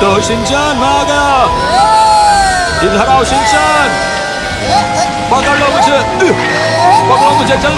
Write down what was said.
德新镇那个，警察到新镇，报告任务是，报告任务是张。